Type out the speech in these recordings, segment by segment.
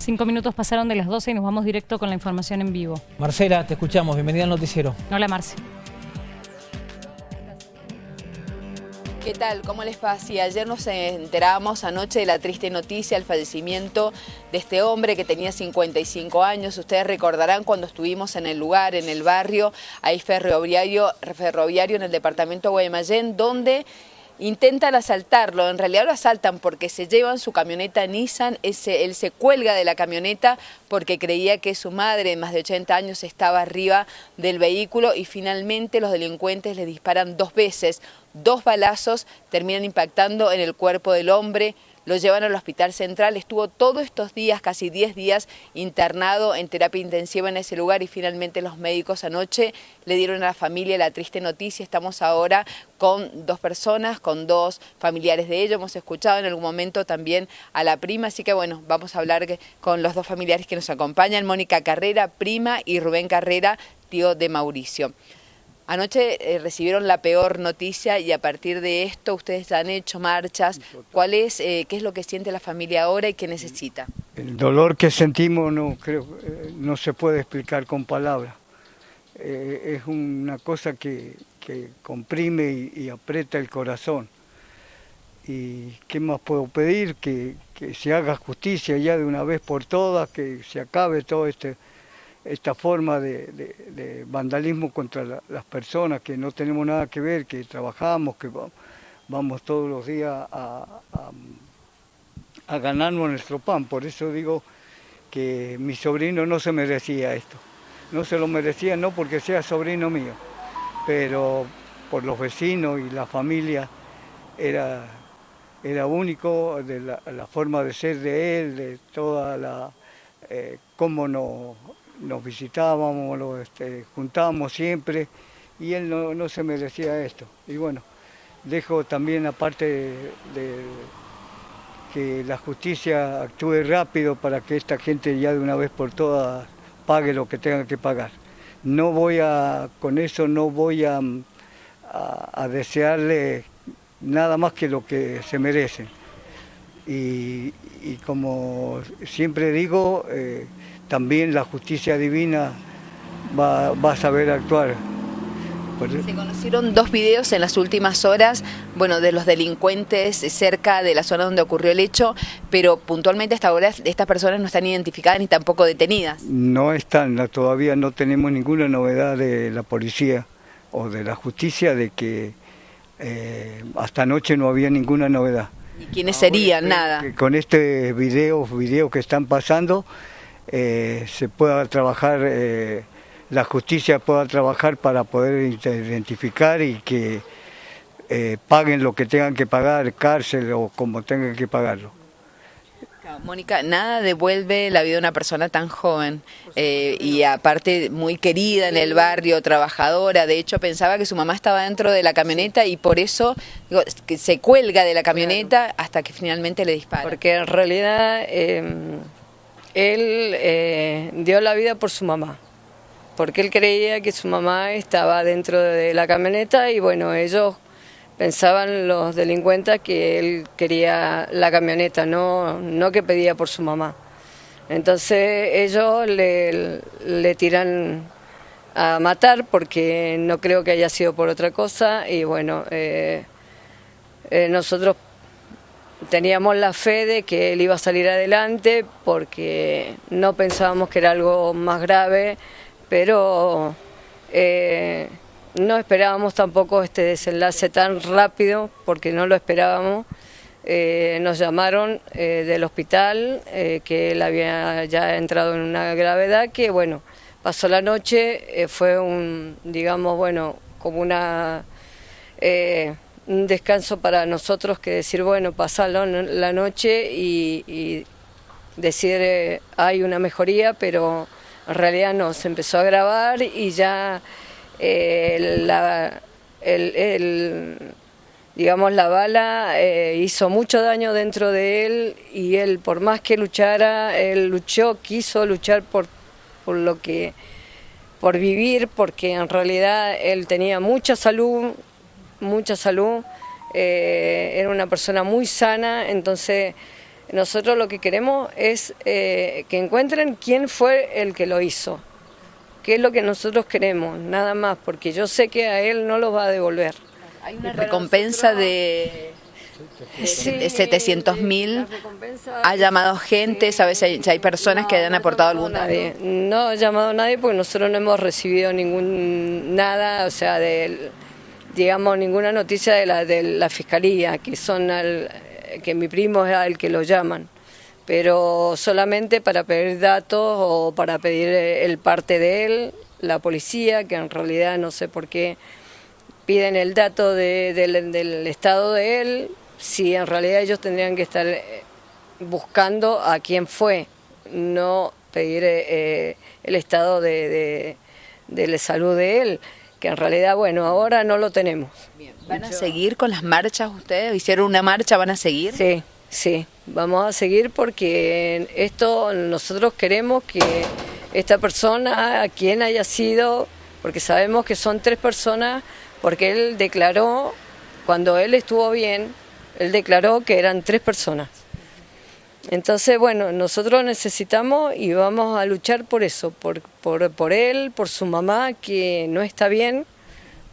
Cinco minutos pasaron de las 12 y nos vamos directo con la información en vivo. Marcela, te escuchamos. Bienvenida al noticiero. Hola, Marce. ¿Qué tal? ¿Cómo les va? Sí, ayer nos enterábamos anoche de la triste noticia, el fallecimiento de este hombre que tenía 55 años. Ustedes recordarán cuando estuvimos en el lugar, en el barrio, ahí ferroviario, ferroviario en el departamento de Guaymallén, donde intentan asaltarlo, en realidad lo asaltan porque se llevan su camioneta Nissan, ese, él se cuelga de la camioneta porque creía que su madre, más de 80 años, estaba arriba del vehículo y finalmente los delincuentes le disparan dos veces, dos balazos terminan impactando en el cuerpo del hombre, lo llevan al hospital central, estuvo todos estos días, casi 10 días, internado en terapia intensiva en ese lugar y finalmente los médicos anoche le dieron a la familia la triste noticia. Estamos ahora con dos personas, con dos familiares de ellos. Hemos escuchado en algún momento también a la prima, así que bueno, vamos a hablar con los dos familiares que nos acompañan, Mónica Carrera, prima, y Rubén Carrera, tío de Mauricio. Anoche eh, recibieron la peor noticia y a partir de esto ustedes han hecho marchas. ¿Cuál es, eh, qué es lo que siente la familia ahora y qué necesita? El dolor que sentimos no creo eh, no se puede explicar con palabras. es una cosa que, comprime y, aprieta el corazón. ¿Y qué más puedo pedir? Que, que se haga justicia ya de una vez por todas, que se acabe todo este esta forma de, vandalismo contra las personas que no tenemos nada que ver, que trabajamos, que vamos todos los días a, ganarnos nuestro pan. Por eso digo que mi sobrino no se merecía esto. No se lo merecía no porque sea sobrino mío, pero por los vecinos y la familia era, era único de la, forma de ser de él, de toda la... Eh, cómo nos nos visitábamos, lo este, juntábamos siempre y él no, se merecía esto. Y bueno, dejo también aparte de, que la justicia actúe rápido para que esta gente ya de una vez por todas pague lo que tenga que pagar. No voy a, con eso no voy a, a, desearle nada más que lo que se merecen. Y, como siempre digo, eh, también la justicia divina va, a saber actuar. Se conocieron dos videos en las últimas horas, bueno, de los delincuentes cerca de la zona donde ocurrió el hecho, pero puntualmente hasta ahora estas personas no están identificadas ni tampoco detenidas. No están, todavía no tenemos ninguna novedad de la policía o de la justicia de que eh, hasta anoche no había ninguna novedad. ¿Y quiénes serían? Nada. Con este video, video que están pasando, eh, se pueda trabajar, eh, la justicia pueda trabajar para poder identificar y que eh, paguen lo que tengan que pagar, cárcel o como tengan que pagarlo. Mónica, nada devuelve la vida de una persona tan joven y aparte muy querida en el barrio, trabajadora. De hecho, pensaba que su mamá estaba dentro de la camioneta y por eso se cuelga de la camioneta hasta que finalmente le dispara. Porque en realidad em, él eh, dio la vida por su mamá, porque él creía que su mamá estaba dentro de la camioneta y bueno, ellos pensaban los delincuentes que él quería la camioneta, no, no que pedía por su mamá. Entonces ellos le, le tiran a matar porque no creo que haya sido por otra cosa y bueno, eh, eh, nosotros teníamos la fe de que él iba a salir adelante porque no pensábamos que era algo más grave, pero eh, no esperábamos tampoco este desenlace tan rápido porque no lo esperábamos. Eh, nos llamaron eh, del hospital que él había ya entrado en una gravedad que bueno, pasó la noche, fue un, digamos, bueno, como una un descanso para nosotros que decir, bueno, pasar la noche y, decir eh, hay una mejoría, pero en realidad no, se empezó a grabar y ya eh, la, el, digamos, la bala eh, hizo mucho daño dentro de él y él, por más que luchara, él luchó, quiso luchar por, por lo que por vivir, porque en realidad él tenía mucha salud, mucha salud, eh, era una persona muy sana, entonces nosotros lo que queremos es eh, que encuentren quién fue el que lo hizo, qué es lo que nosotros queremos, nada más, porque yo sé que a él no lo va a devolver. Hay una recompensa de, de 700 mil, ha llamado gente, ¿sabes si hay, personas que hayan aportado algún nadie. No ha llamado a nadie porque nosotros no hemos recibido ningún nada, o sea, de, digamos, ninguna noticia de la, de la fiscalía, que son al, que mi primo es el que lo llaman, pero solamente para pedir datos o para pedir el parte de él, la policía, que en realidad no sé por qué piden el dato del estado de él, si en realidad ellos tendrían que estar eh, buscando a quién fue, no pedir eh, el estado de, de, salud de él, que en realidad, bueno, ahora no lo tenemos. ¿Van a seguir con las marchas ustedes? ¿Hicieron una marcha? ¿Van a seguir? Sí, sí, vamos a seguir porque esto nosotros queremos que esta persona, a quien haya sido, porque sabemos que son tres personas, porque él declaró, cuando él estuvo bien, él declaró que eran tres personas. Entonces, bueno, nosotros necesitamos y vamos a luchar por eso, por, por, por él, por su mamá, que no está bien,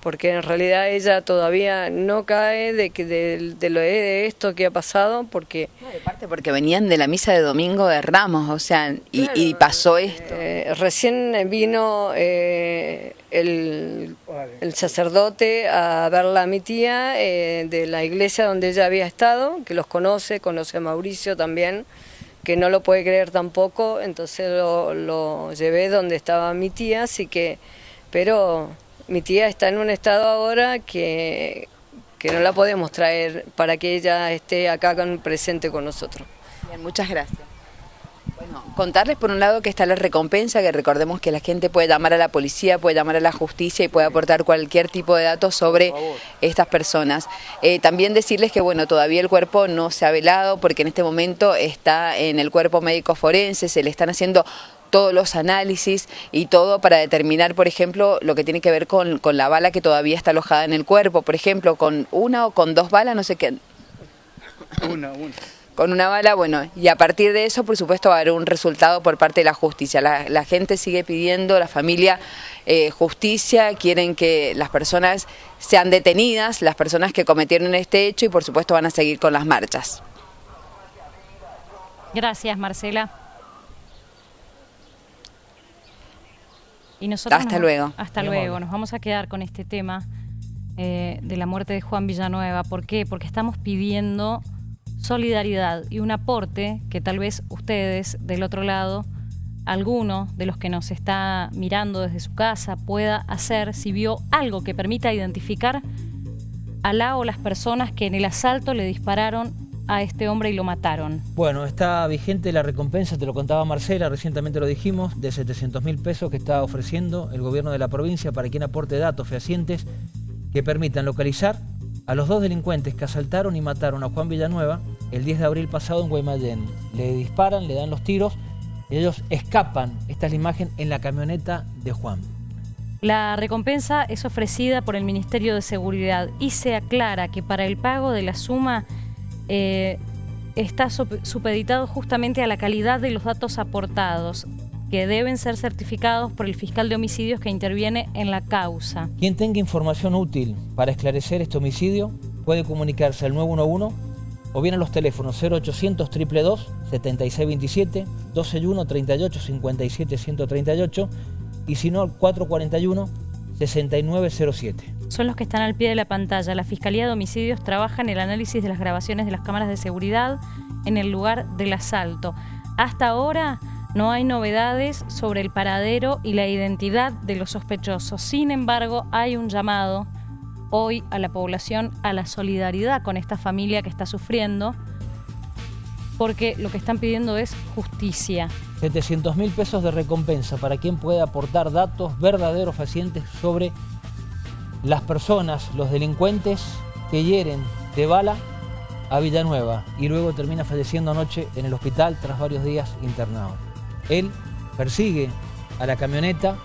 porque en realidad ella todavía no cae de, que de, lo de esto que ha pasado, porque... de parte porque venían de la misa de Domingo de Ramos, o sea, y, pasó esto. Eh, recién vino eh, el, el, sacerdote a verla a mi tía eh, de la iglesia donde ella había estado, que los conoce, conoce a Mauricio también, que no lo puede creer tampoco, entonces lo, lo llevé donde estaba mi tía, así que... Pero mi tía está en un estado ahora que, que no la podemos traer para que ella esté acá con, presente con nosotros. Bien, muchas gracias. Bueno, contarles por un lado que está la recompensa, que recordemos que la gente puede llamar a la policía, puede llamar a la justicia y puede aportar cualquier tipo de datos sobre estas personas. Eh, también decirles que bueno, todavía el cuerpo no se ha velado porque en este momento está en el cuerpo médico forense, se le están haciendo todos los análisis y todo para determinar, por ejemplo, lo que tiene que ver con, la bala que todavía está alojada en el cuerpo, por ejemplo, con una o con dos balas, no sé qué. Una, una. Con una bala, bueno, y a partir de eso, por supuesto, va a haber un resultado por parte de la justicia. La, gente sigue pidiendo, la familia, eh, justicia, quieren que las personas sean detenidas, las personas que cometieron este hecho y, por supuesto, van a seguir con las marchas. Gracias, Marcela. Y nosotros hasta luego. Hasta luego. Nos vamos a quedar con este tema eh, de la muerte de Juan Villanueva. ¿Por qué? Porque estamos pidiendo solidaridad y un aporte que tal vez ustedes del otro lado, alguno de los que nos está mirando desde su casa pueda hacer si vio algo que permita identificar a la o las personas que en el asalto le dispararon a este hombre y lo mataron. Bueno, está vigente la recompensa, te lo contaba Marcela, recientemente lo dijimos, de 700 mil pesos que está ofreciendo el gobierno de la provincia para quien aporte datos fehacientes que permitan localizar a los dos delincuentes que asaltaron y mataron a Juan Villanueva el 10 de abril pasado en Guaymallén. Le disparan, le dan los tiros y ellos escapan. Esta es la imagen en la camioneta de Juan. La recompensa es ofrecida por el Ministerio de Seguridad y se aclara que para el pago de la suma eh, está supeditado justamente a la calidad de los datos aportados, que deben ser certificados por el fiscal de homicidios que interviene en la causa. Quien tenga información útil para esclarecer este homicidio puede comunicarse al 911 o bien a los teléfonos 0800 222 7627, 121 38 57 138 y si no al 441 6907 son los que están al pie de la pantalla. La Fiscalía de Homicidios trabaja en el análisis de las grabaciones de las cámaras de seguridad en el lugar del asalto. Hasta ahora no hay novedades sobre el paradero y la identidad de los sospechosos. Sin embargo, hay un llamado hoy a la población a la solidaridad con esta familia que está sufriendo, porque lo que están pidiendo es justicia. 700 mil pesos de recompensa para quien pueda aportar datos verdaderos fehacientes sobre las personas, los delincuentes que hieren de bala a Villanueva y luego termina falleciendo anoche en el hospital tras varios días internado. Él persigue a la camioneta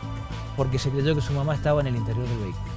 porque se creyó que su mamá estaba en el interior del vehículo.